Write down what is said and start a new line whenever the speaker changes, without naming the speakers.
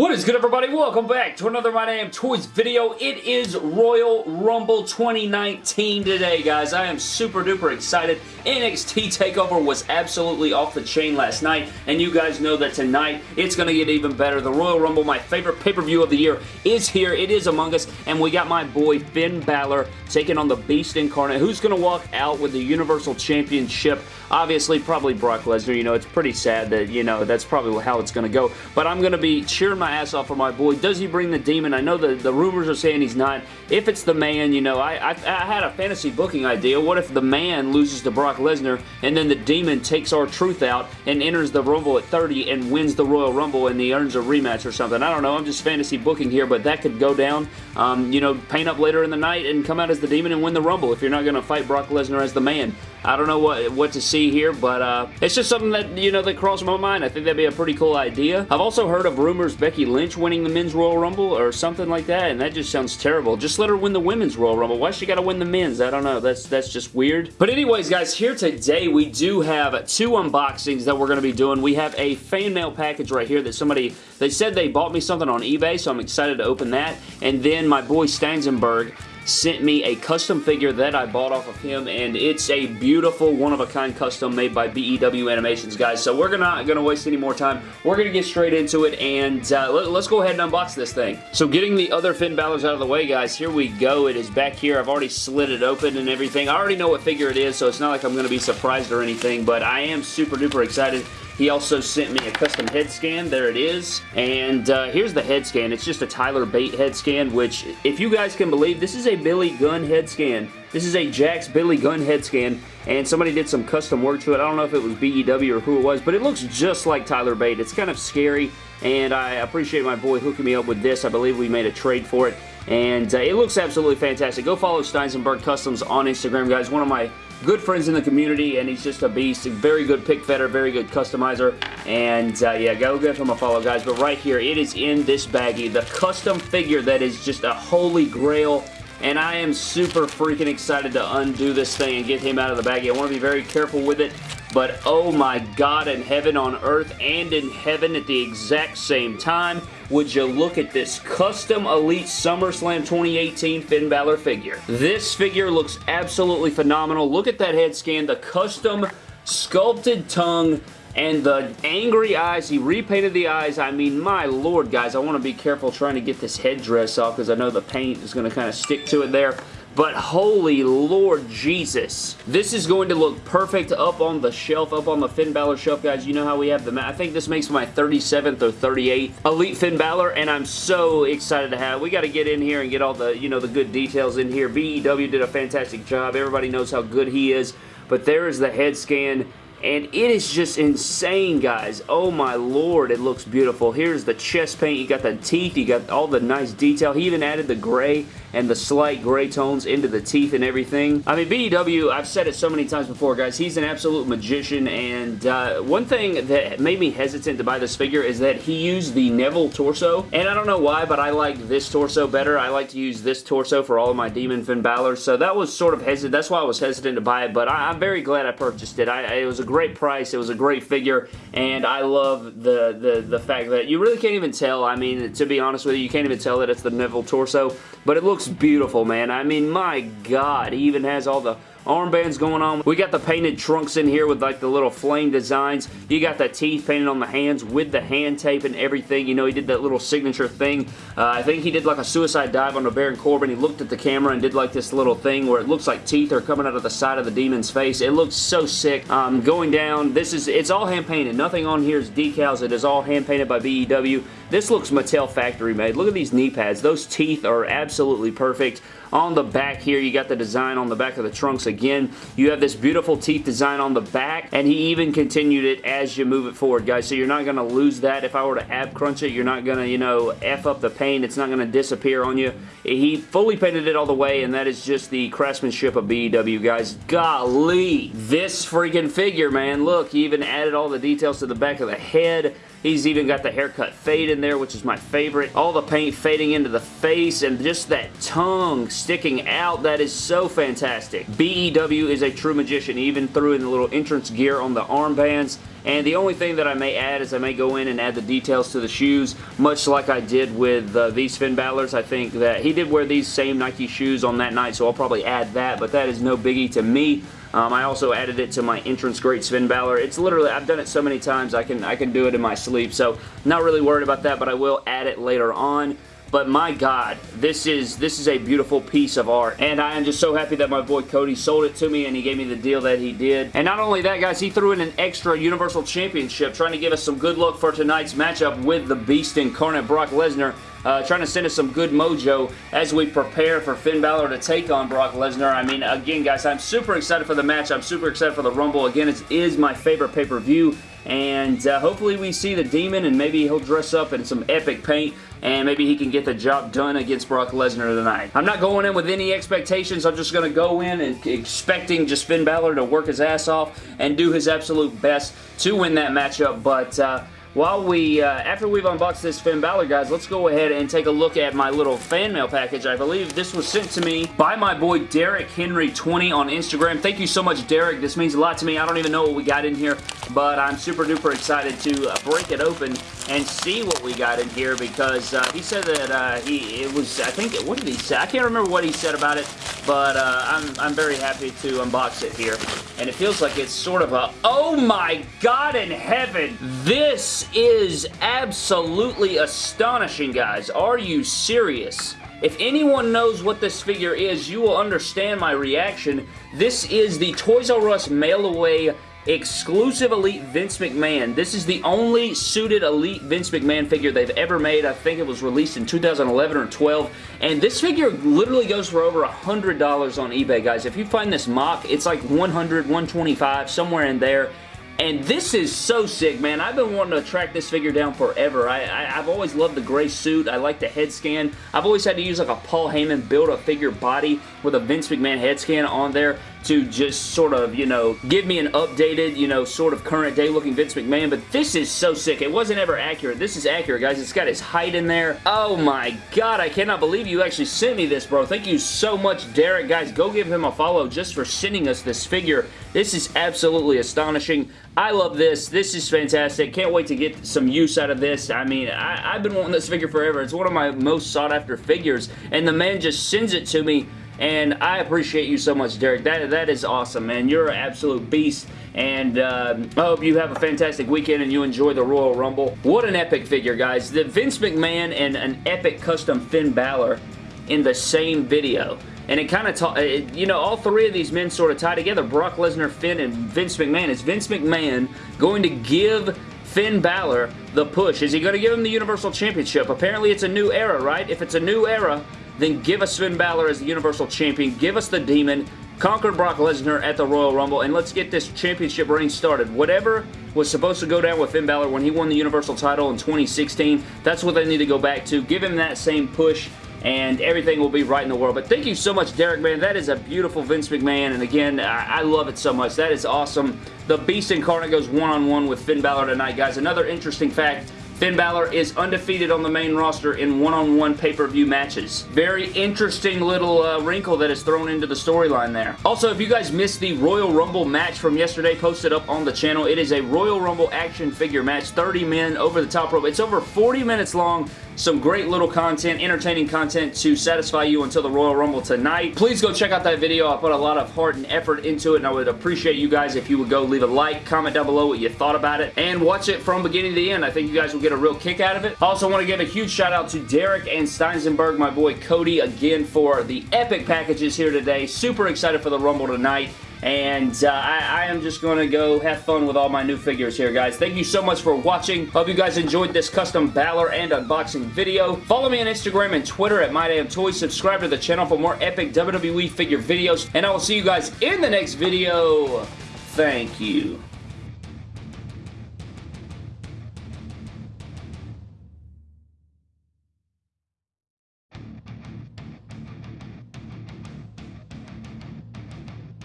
What is good everybody? Welcome back to another My Damn Toys video. It is Royal Rumble 2019 today, guys. I am super duper excited. NXT TakeOver was absolutely off the chain last night, and you guys know that tonight it's going to get even better. The Royal Rumble, my favorite pay-per-view of the year, is here. It is among us, and we got my boy Finn Balor taking on the Beast Incarnate. Who's going to walk out with the Universal Championship? Obviously, probably Brock Lesnar. You know, it's pretty sad that, you know, that's probably how it's going to go, but I'm going to be cheering my ass off for my boy. Does he bring the demon? I know the, the rumors are saying he's not. If it's the man, you know, I, I, I had a fantasy booking idea. What if the man loses to Brock Lesnar and then the demon takes R-Truth out and enters the Rumble at 30 and wins the Royal Rumble and he earns a rematch or something? I don't know. I'm just fantasy booking here, but that could go down. Um, you know, paint up later in the night and come out as the demon and win the Rumble if you're not going to fight Brock Lesnar as the man. I don't know what, what to see here, but uh, it's just something that, you know, that crossed my mind. I think that'd be a pretty cool idea. I've also heard of rumors Becky Lynch winning the Men's Royal Rumble or something like that, and that just sounds terrible. Just let her win the Women's Royal Rumble. Why she gotta win the Men's? I don't know. That's, that's just weird. But anyways, guys, here today we do have two unboxings that we're going to be doing. We have a fan mail package right here that somebody, they said they bought me something on eBay, so I'm excited to open that. And then my boy Stanzenberg sent me a custom figure that I bought off of him, and it's a beautiful, one-of-a-kind custom made by BEW Animations, guys. So we're not going to waste any more time. We're going to get straight into it, and uh, let, us go ahead and unbox this thing. So getting the other Finn Balor's out of the way, guys, here we go. It is back here. I've already slid it open and everything. I already know what figure it is, so it's not like I'm going to be surprised or anything, but I am super duper excited he also sent me a custom head scan. There it is. And uh, here's the head scan. It's just a Tyler Bate head scan, which, if you guys can believe, this is a Billy Gunn head scan. This is a Jakks Billy Gunn head scan, and somebody did some custom work to it. I don't know if it was BEW or who it was, but it looks just like Tyler Bate. It's kind of scary, and I appreciate my boy hooking me up with this. I believe we made a trade for it, and uh, it looks absolutely fantastic. Go follow Steinsenberg Customs on Instagram, guys. One of my good friends in the community, and he's just a beast. Very good pick fetter, very good customizer, and uh, yeah, go give him a follow, guys. But right here, it is in this baggie, the custom figure that is just a holy grail and I am super freaking excited to undo this thing and get him out of the baggie. I want to be very careful with it, but oh my god, in heaven on earth and in heaven at the exact same time, would you look at this custom Elite SummerSlam 2018 Finn Balor figure. This figure looks absolutely phenomenal. Look at that head scan, the custom sculpted tongue, and the angry eyes, he repainted the eyes. I mean, my lord, guys, I want to be careful trying to get this headdress off because I know the paint is going to kind of stick to it there. But holy Lord Jesus. This is going to look perfect up on the shelf, up on the Finn Balor shelf, guys. You know how we have the... I think this makes my 37th or 38th Elite Finn Balor, and I'm so excited to have... We got to get in here and get all the, you know, the good details in here. BEW did a fantastic job. Everybody knows how good he is. But there is the head scan and it is just insane, guys. Oh my lord, it looks beautiful. Here's the chest paint. You got the teeth. You got all the nice detail. He even added the gray and the slight gray tones into the teeth and everything. I mean, BEW, I've said it so many times before, guys, he's an absolute magician, and uh, one thing that made me hesitant to buy this figure is that he used the Neville torso, and I don't know why, but I like this torso better. I like to use this torso for all of my Demon Finn Balor, so that was sort of hesitant. That's why I was hesitant to buy it, but I, am very glad I purchased it. I, it was a great price. It was a great figure, and I love the, the, the fact that you really can't even tell. I mean, to be honest with you, you can't even tell that it's the Neville torso, but it looks looks beautiful, man. I mean, my God. He even has all the armbands going on. We got the painted trunks in here with like the little flame designs. You got the teeth painted on the hands with the hand tape and everything. You know, he did that little signature thing. Uh, I think he did like a suicide dive on the Baron Corbin. He looked at the camera and did like this little thing where it looks like teeth are coming out of the side of the demon's face. It looks so sick. Um, going down, this is, it's all hand painted. Nothing on here is decals. It is all hand painted by BEW. This looks Mattel factory made. Look at these knee pads. Those teeth are absolutely perfect. On the back here, you got the design on the back of the trunks again. You have this beautiful teeth design on the back, and he even continued it as you move it forward, guys. So you're not going to lose that. If I were to ab crunch it, you're not going to, you know, F up the paint. It's not going to disappear on you. He fully painted it all the way, and that is just the craftsmanship of BEW, guys. Golly! This freaking figure, man. Look, he even added all the details to the back of the head He's even got the haircut fade in there, which is my favorite. All the paint fading into the face and just that tongue sticking out. That is so fantastic. BEW is a true magician. Even threw in the little entrance gear on the armbands. And the only thing that I may add is I may go in and add the details to the shoes, much like I did with uh, these Finn Balor's. I think that he did wear these same Nike shoes on that night, so I'll probably add that, but that is no biggie to me. Um, I also added it to my entrance great Finn Balor. It's literally, I've done it so many times, I can, I can do it in my sleep, so not really worried about that, but I will add it later on. But my God, this is this is a beautiful piece of art. And I am just so happy that my boy Cody sold it to me and he gave me the deal that he did. And not only that, guys, he threw in an extra Universal Championship trying to give us some good luck for tonight's matchup with the Beast Incarnate Brock Lesnar. Uh, trying to send us some good mojo as we prepare for Finn Balor to take on Brock Lesnar. I mean, again, guys, I'm super excited for the match. I'm super excited for the Rumble. Again, it is my favorite pay-per-view and uh, hopefully we see the Demon and maybe he'll dress up in some epic paint and maybe he can get the job done against Brock Lesnar tonight. I'm not going in with any expectations. I'm just going to go in and expecting just Finn Balor to work his ass off and do his absolute best to win that matchup, but uh, while we, uh, after we've unboxed this Finn Balor, guys, let's go ahead and take a look at my little fan mail package. I believe this was sent to me by my boy Derek Henry20 on Instagram. Thank you so much, Derek. This means a lot to me. I don't even know what we got in here, but I'm super duper excited to uh, break it open and see what we got in here because uh, he said that uh, he, it was, I think, it what did he say? I can't remember what he said about it, but uh, I'm, I'm very happy to unbox it here. And it feels like it's sort of a, oh my god in heaven, this is absolutely astonishing, guys. Are you serious? If anyone knows what this figure is, you will understand my reaction. This is the Toys R Us mail away exclusive Elite Vince McMahon. This is the only suited Elite Vince McMahon figure they've ever made. I think it was released in 2011 or 12. And this figure literally goes for over $100 on eBay, guys. If you find this mock, it's like 100 125 somewhere in there. And this is so sick, man. I've been wanting to track this figure down forever. I, have always loved the gray suit. I like the head scan. I've always had to use like a Paul Heyman build-a-figure body with a Vince McMahon head scan on there to just sort of, you know, give me an updated, you know, sort of current day looking Vince McMahon, but this is so sick. It wasn't ever accurate. This is accurate, guys. It's got his height in there. Oh my god, I cannot believe you actually sent me this, bro. Thank you so much, Derek. Guys, go give him a follow just for sending us this figure. This is absolutely astonishing. I love this. This is fantastic. Can't wait to get some use out of this. I mean, I, have been wanting this figure forever. It's one of my most sought after figures, and the man just sends it to me and I appreciate you so much, Derek. That That is awesome, man. You're an absolute beast, and uh, I hope you have a fantastic weekend and you enjoy the Royal Rumble. What an epic figure, guys. The Vince McMahon and an epic custom Finn Balor in the same video. And it kind of, you know, all three of these men sort of tie together. Brock Lesnar, Finn, and Vince McMahon. Is Vince McMahon going to give Finn Balor the push? Is he going to give him the Universal Championship? Apparently it's a new era, right? If it's a new era, then give us Finn Balor as the Universal Champion, give us the Demon, conquer Brock Lesnar at the Royal Rumble, and let's get this championship reign started. Whatever was supposed to go down with Finn Balor when he won the Universal title in 2016, that's what they need to go back to. Give him that same push and everything will be right in the world. But thank you so much, Derek, man. That is a beautiful Vince McMahon, and again, I, love it so much. That is awesome. The Beast Incarnate goes one-on-one -on -one with Finn Balor tonight, guys. Another interesting fact, Finn Balor is undefeated on the main roster in one-on-one pay-per-view matches. Very interesting little uh, wrinkle that is thrown into the storyline there. Also, if you guys missed the Royal Rumble match from yesterday posted up on the channel, it is a Royal Rumble action figure match, 30 men over the top rope. It's over 40 minutes long, some great little content, entertaining content to satisfy you until the Royal Rumble tonight. Please go check out that video. I put a lot of heart and effort into it, and I would appreciate you guys if you would go leave a like, comment down below what you thought about it, and watch it from beginning to the end. I think you guys will get a real kick out of it. I also want to give a huge shout out to Derek and Steinsenberg, my boy Cody, again for the epic packages here today. Super excited for the Rumble tonight. And uh, I, I, am just going to go have fun with all my new figures here, guys. Thank you so much for watching. Hope you guys enjoyed this custom Balor and unboxing video. Follow me on Instagram and Twitter at MyDamnToys. Subscribe to the channel for more epic WWE figure videos. And I will see you guys in the next video. Thank you.